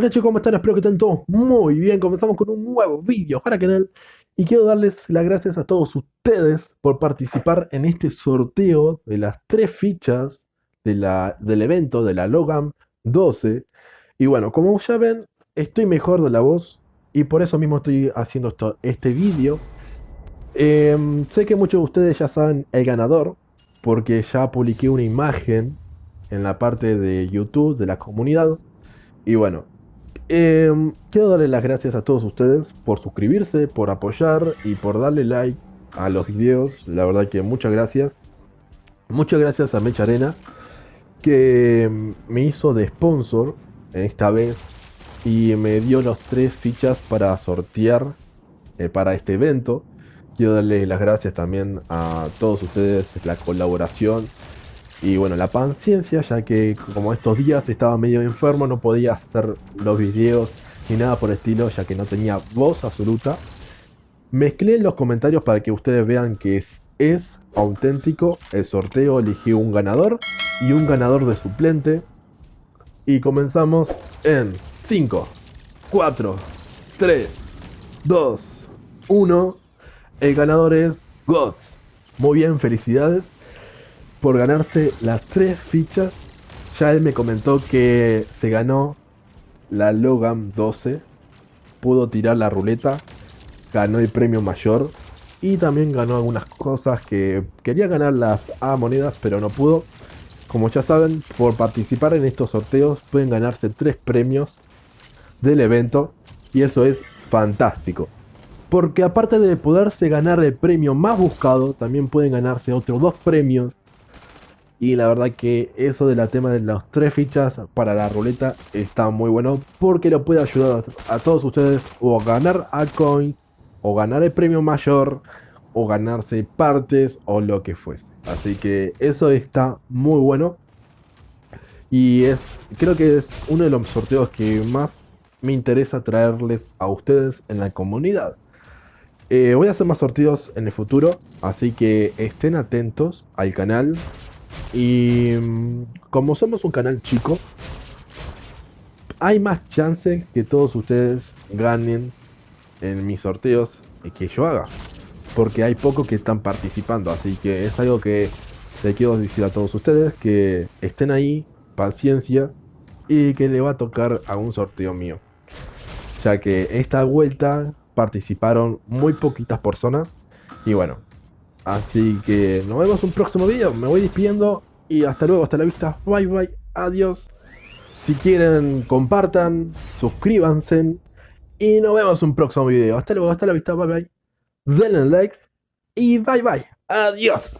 Hola chicos, ¿cómo están? Espero que estén todos muy bien. Comenzamos con un nuevo vídeo para canal y quiero darles las gracias a todos ustedes por participar en este sorteo de las tres fichas del evento de la Logan 12. Y bueno, como ya ven, estoy mejor de la voz y por eso mismo estoy haciendo esto, este vídeo. Em, sé que muchos de ustedes ya saben el ganador porque ya publiqué una imagen en la parte de YouTube de la comunidad. Y bueno, Em, quiero darle las gracias a todos ustedes por suscribirse, por apoyar y por darle like a los videos. La verdad que muchas gracias. Muchas gracias a Mecha Arena que em, me hizo de sponsor esta vez y me dio las tres fichas para sortear eh, para este evento. Quiero darle las gracias también a todos ustedes, la colaboración y bueno, la paciencia, ya que como estos días estaba medio enfermo, no podía hacer los videos ni nada por el estilo, ya que no tenía voz absoluta. Mezclé los comentarios para que ustedes vean que es, es auténtico. El sorteo elegí un ganador y un ganador de suplente. Y comenzamos en 5, 4, 3, 2, 1. El ganador es Gods. Muy bien, felicidades por ganarse las tres fichas. Ya él me comentó que se ganó la Logan 12. Pudo tirar la ruleta. Ganó el premio mayor. Y también ganó algunas cosas que quería ganar las A monedas, pero no pudo. Como ya saben, por participar en estos sorteos pueden ganarse tres premios del evento. Y eso es fantástico. Porque aparte de poderse ganar el premio más buscado, también pueden ganarse otros dos premios y la verdad que eso de la tema de las tres fichas para la ruleta está muy bueno porque lo puede ayudar a, todos ustedes o a ganar altcoins o ganar el premio mayor o ganarse partes o lo que fuese. Así que eso está muy bueno. Y es creo que es uno de los sorteos que más me interesa traerles a ustedes en la comunidad. Eh, voy a hacer más sorteos en el futuro, así que estén atentos al canal. Y mm, como somos un canal chico, hay más chances que todos ustedes ganen en mis sorteos que yo haga. Porque hay pocos que están participando. Así que es algo que le quiero decir a todos ustedes. Que estén ahí, paciencia. Y que le va a tocar a un sorteo mío. Ya que esta vuelta participaron muy poquitas personas. Y bueno, Así que nos vemos un próximo video. Me voy despidiendo y hasta luego, hasta la vista. Bye bye, adiós. Si quieren, compartan, suscríbanse y nos vemos un próximo video. Hasta luego, hasta la vista, bye bye. Denle likes y bye bye. Adiós.